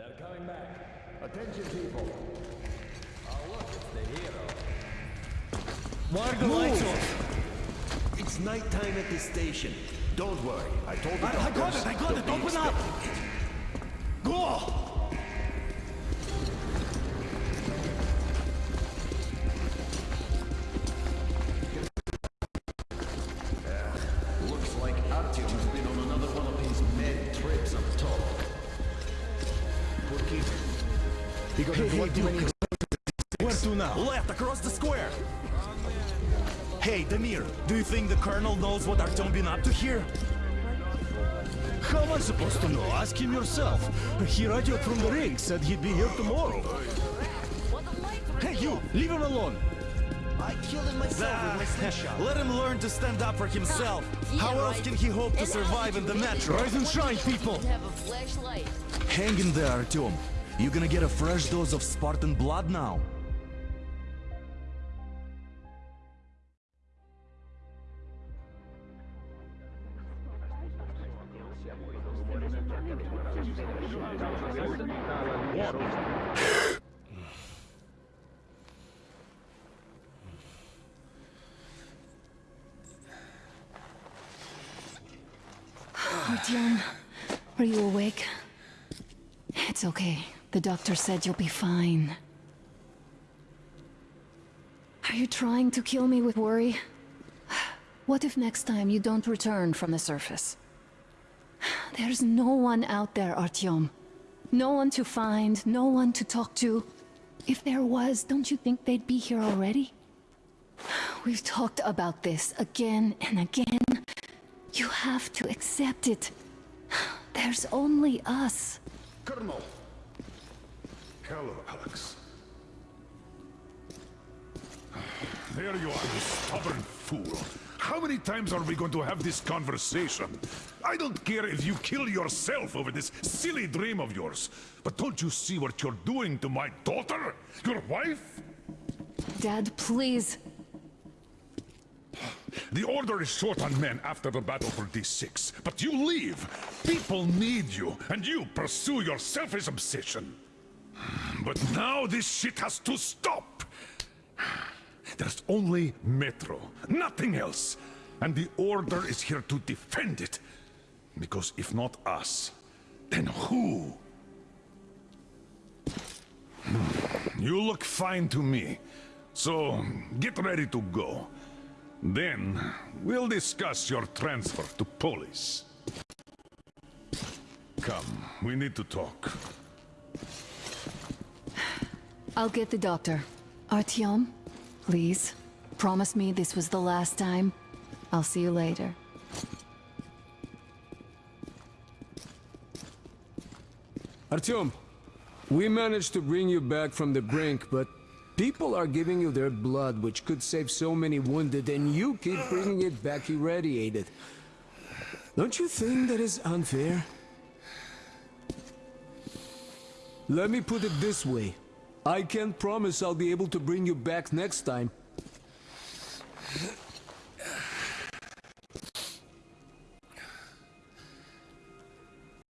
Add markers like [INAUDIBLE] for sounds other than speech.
They're coming back. Attention, people. Oh, look, it's the hero. Why the lights off? It's nighttime at the station. Don't worry, I told the I, I got it, I got it, don't open up! Go! He got hey, hey, dude, Where to [LAUGHS] now? Left, across the square! Hey, Damir, do you think the Colonel knows what Artyom been up to here? How am I supposed to know? Ask him yourself. He radioed from the ring, said he'd be here tomorrow. Hey, you! Leave him alone! I killed him myself with my ah, slingshot. [LAUGHS] Let him learn to stand up for himself. Yeah, How else right. can he hope to survive in the really metro? Rise and shine, people! Have a flashlight. Hang in there, Artyom. You gonna get a fresh dose of Spartan blood now. [SIGHS] Artyom, are you awake? It's okay. The doctor said you'll be fine. Are you trying to kill me with worry? What if next time you don't return from the surface? There's no one out there, Artyom. No one to find, no one to talk to. If there was, don't you think they'd be here already? We've talked about this again and again. You have to accept it. There's only us. Colonel! Hello, Alex. There you are, you stubborn fool. How many times are we going to have this conversation? I don't care if you kill yourself over this silly dream of yours. But don't you see what you're doing to my daughter? Your wife? Dad, please. The Order is short on men after the battle for D6, but you leave. People need you, and you pursue your selfish obsession. But now this shit has to stop. There's only Metro, nothing else. And the Order is here to defend it. Because if not us, then who? You look fine to me. So, get ready to go. Then, we'll discuss your transfer to Polis. Come, we need to talk. I'll get the doctor. Artyom, please. Promise me this was the last time. I'll see you later. Artyom, we managed to bring you back from the brink, but people are giving you their blood, which could save so many wounded, and you keep bringing it back irradiated. Don't you think that is unfair? Let me put it this way. I can't promise I'll be able to bring you back next time.